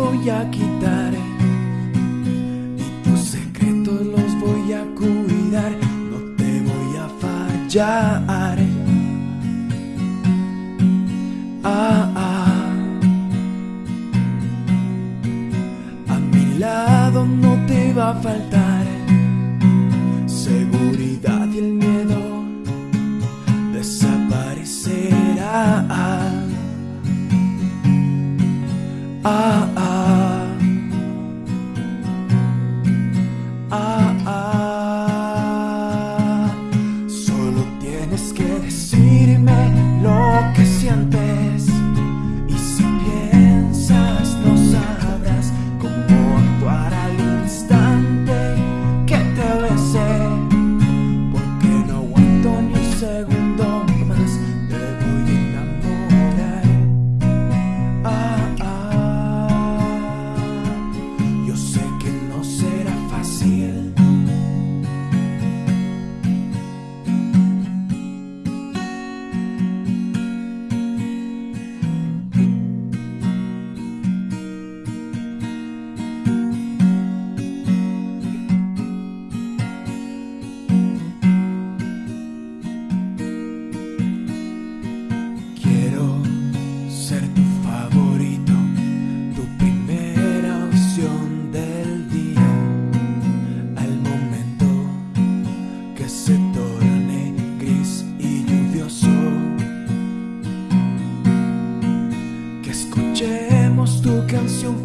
voy a quitar y tus secretos los voy a cuidar. No te voy a fallar. Ah, ah. A mi lado no te va a faltar seguridad y el miedo desaparecerá. Ah, ah.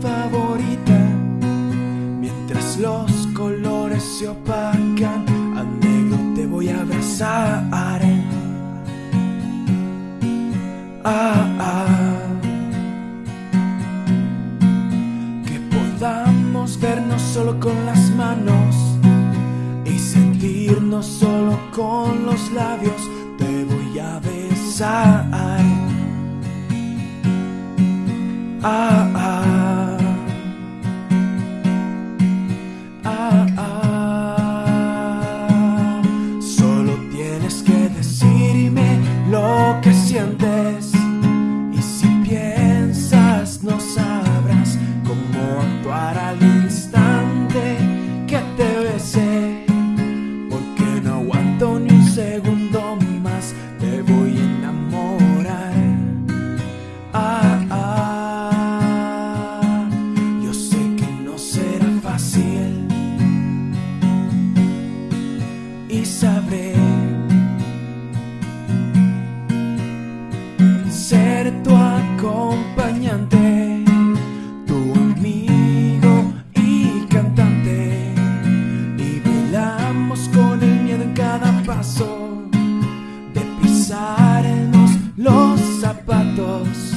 Favorita mientras los colores se opacan. A negro te voy a abrazar. Ah, ah. Que podamos vernos solo con las manos y sentirnos solo con los labios. Te voy a besar. Ah. Sabré ser tu acompañante, tu amigo y cantante. Y bailamos con el miedo en cada paso de pisarnos los zapatos.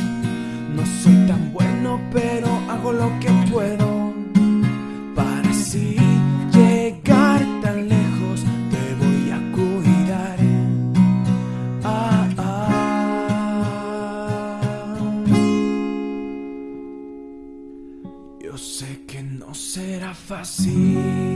No soy tan bueno, pero hago lo que puedo que no será fácil.